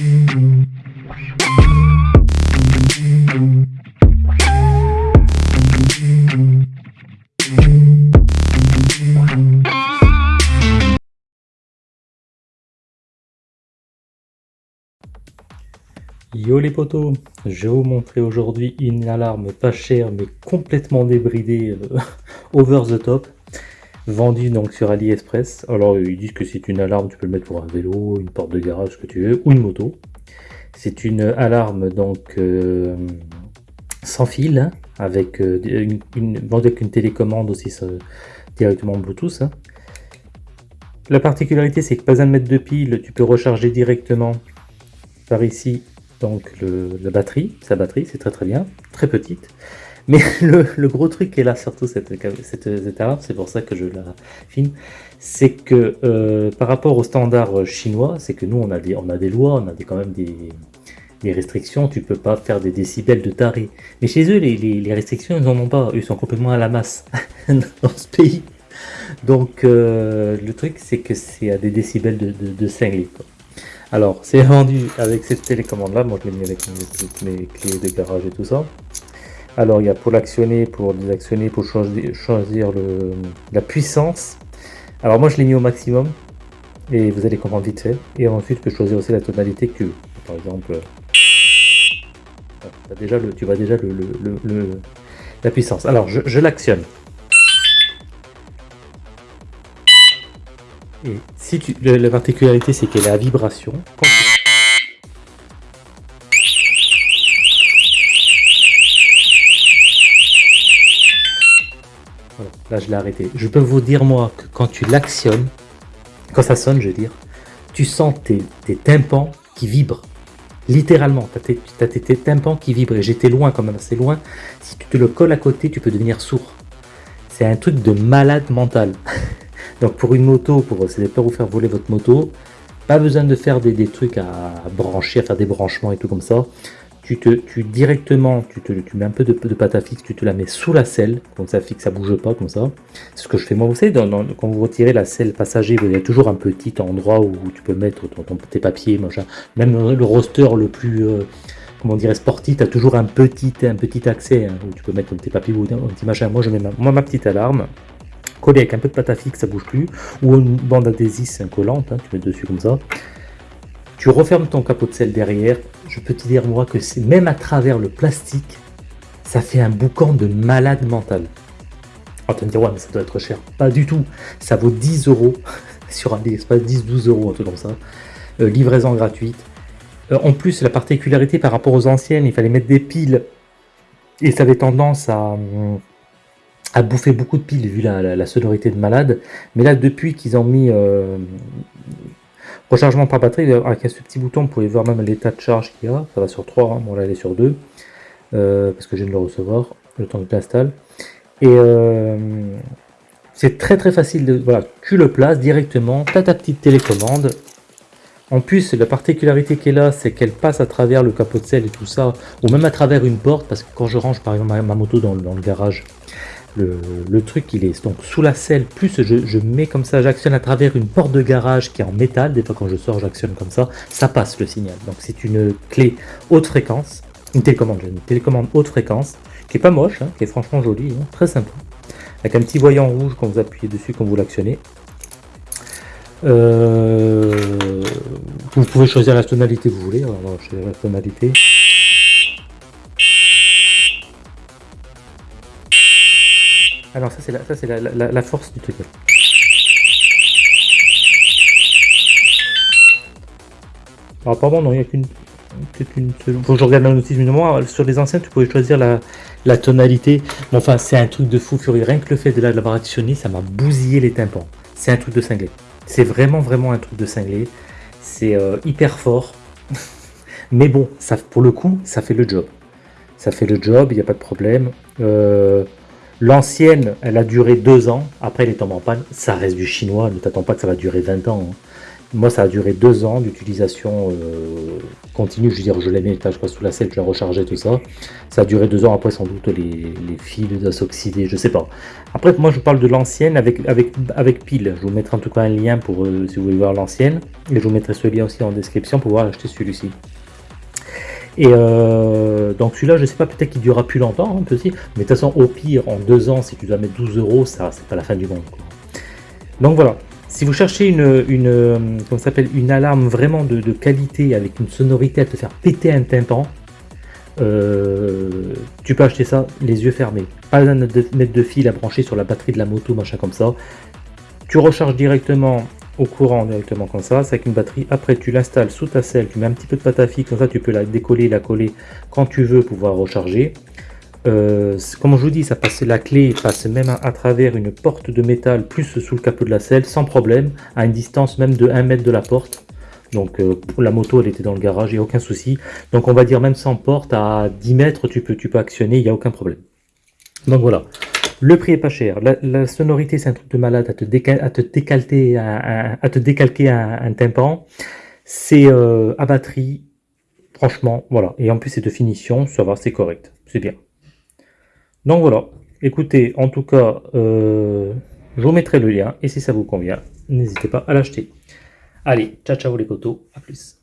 Yo les potos, je vais vous montrer aujourd'hui une alarme pas chère mais complètement débridée euh, over the top vendue donc sur AliExpress. Alors ils disent que c'est une alarme, tu peux le mettre pour un vélo, une porte de garage, ce que tu veux, ou une moto. C'est une alarme donc euh, sans fil, hein, avec, euh, une, avec une télécommande aussi directement Bluetooth. Hein. La particularité c'est que pas de mettre de pile, tu peux recharger directement par ici donc la batterie, sa batterie, c'est très très bien, très petite. Mais le, gros truc qui est là, surtout cette, cette, c'est pour ça que je la filme, c'est que euh, par rapport aux standards chinois, c'est que nous on a des, on a des lois, on a des, quand même des, des restrictions, tu peux pas faire des décibels de taré. Mais chez eux, les, les, restrictions, ils n'en ont pas, ils sont complètement à la masse dans ce pays. Donc euh, le truc, c'est que c'est à des décibels de, de, de cinglés. Alors, c'est vendu avec cette télécommande là. Moi, je l'ai mis avec mes, clés de garage et tout ça. Alors, il y a pour l'actionner, pour désactionner, pour choisir, le, la puissance. Alors, moi, je l'ai mis au maximum. Et vous allez comprendre vite fait. Et ensuite, tu peux choisir aussi la tonalité que, par exemple, déjà le, tu vois déjà le, la puissance. Alors, je, je l'actionne. Et si tu, la particularité, c'est qu'elle est à vibration. Là je l'ai arrêté. Je peux vous dire moi que quand tu l'actionnes, quand ça sonne, je veux dire, tu sens tes, tes tympans qui vibrent. Littéralement, tu as, tes, tes tympans qui vibrent. Et j'étais loin quand même, assez loin. Si tu te le colles à côté, tu peux devenir sourd. C'est un truc de malade mental. Donc pour une moto, pour c'est pas vous faire voler votre moto, pas besoin de faire des, trucs à brancher, à faire des branchements et tout comme ça. Tu te, tu directement, tu, te, tu mets un peu de, pâte à fixe, tu te la mets sous la selle, comme ça fixe, ça bouge pas comme ça. C'est ce que je fais moi. Vous savez, quand vous retirez la selle passager, il y a toujours un petit endroit où tu peux mettre ton, tes papiers, machin. Même le roster le plus, euh, comment dirait, sportif, tu as toujours un petit, un petit accès hein, où tu peux mettre tes papiers ou un petit machin. Moi, je mets ma petite alarme collé avec un peu de pâte à fixe, ça bouge plus, ou une bande adhésive collante, hein, tu mets dessus comme ça. Tu refermes ton capot de sel derrière, je peux te dire moi que c'est même à travers le plastique, ça fait un boucan de malade mental. On tu me dire, ouais, mais ça doit être cher. Pas du tout. Ça vaut 10 euros sur AliExpress, 10-12 euros, un truc comme ça. Euh, livraison gratuite. Euh, en plus, la particularité par rapport aux anciennes, il fallait mettre des piles. Et ça avait tendance à, a bouffé beaucoup de piles vu la, sonorité de malade. Mais là, depuis qu'ils ont mis euh, rechargement par batterie, avec ce petit bouton, vous pouvez voir même l'état de charge qu'il y a. Ça va sur 3, hein. bon là elle est sur 2, euh, parce que je viens de le recevoir, le temps que je l'installe. Et euh, c'est très très facile, de, voilà, tu le places directement, tu as ta petite télécommande. En plus, la particularité qu'elle a, c'est qu'elle passe à travers le capot de selle et tout ça, ou même à travers une porte, parce que quand je range par exemple ma, moto dans le garage, le, truc il est donc sous la selle, plus je, mets comme ça, j'actionne à travers une porte de garage qui est en métal, des fois quand je sors j'actionne comme ça, ça passe le signal. Donc c'est une clé haute fréquence, une télécommande, une télécommande haute fréquence, qui est pas moche, hein, qui est franchement jolie, hein, très sympa. Avec un petit voyant rouge quand vous appuyez dessus, quand vous l'actionnez. Euh, vous pouvez choisir la tonalité que vous voulez, alors je la tonalité. Alors ça c'est la, ça, la, la, force du truc. Alors apparemment non, il n'y a qu'une une seule. Faut que je regarde la notice, mais moi sur les anciens tu pouvais choisir la, la tonalité. Mais enfin c'est un truc de fou furieux. Rien que le fait de l'avoir actionné, ça m'a bousillé les tympans. C'est un truc de cinglé. C'est vraiment vraiment un truc de cinglé. C'est euh, hyper fort. mais bon, ça, pour le coup, ça fait le job. Ça fait le job, il n'y a pas de problème. Euh, L'ancienne, elle a duré deux ans. Après, elle est tombée en panne. Ça reste du chinois. Ne t'attends pas que ça va durer 20 ans. Hein. Moi, ça a duré deux ans d'utilisation euh, continue. Je veux dire, je l'ai mis je sous la selle, je l'ai rechargé, tout ça. Ça a duré deux ans. Après, sans doute, les, fils doivent s'oxyder, je sais pas. Après, moi, je parle de l'ancienne avec pile. Je vous mettrai en tout cas un lien pour euh, si vous voulez voir l'ancienne. Et je vous mettrai ce lien aussi en description pour pouvoir acheter celui-ci. Et euh, donc celui-là, je sais pas, peut-être qu'il durera plus longtemps, un peu si. Mais de toute façon, au pire, en deux ans, si tu dois mettre 12 euros, ça, c'est pas la fin du monde. Donc voilà. Si vous cherchez une, une, s'appelle, une alarme vraiment de, qualité avec une sonorité à te faire péter un tympan, euh, tu peux acheter ça les yeux fermés. Pas de mettre de fil à brancher sur la batterie de la moto, machin comme ça. Tu recharges directement au courant directement comme ça, c'est avec une batterie. Après, tu l'installes sous ta selle, tu mets un petit peu de pâte à comme ça tu peux la décoller, la coller quand tu veux pouvoir recharger. Euh, comme je vous dis, ça passe, la clé passe même à, travers une porte de métal plus sous le capot de la selle sans problème, à une distance même de 1 mètre de la porte. Donc euh, la moto elle était dans le garage, il a aucun souci. Donc on va dire même sans porte, à 10 mètres tu peux, tu peux actionner, il n'y a aucun problème. Donc voilà, le prix est pas cher. La, sonorité c'est un truc de malade à te, décalter, à, te décalquer un, tympan. C'est euh, à batterie, franchement, voilà. Et en plus c'est de finition, ça va, c'est correct, c'est bien. Donc voilà, écoutez, en tout cas, euh, je vous mettrai le lien, et si ça vous convient, n'hésitez pas à l'acheter. Allez, ciao ciao les cotos, à plus.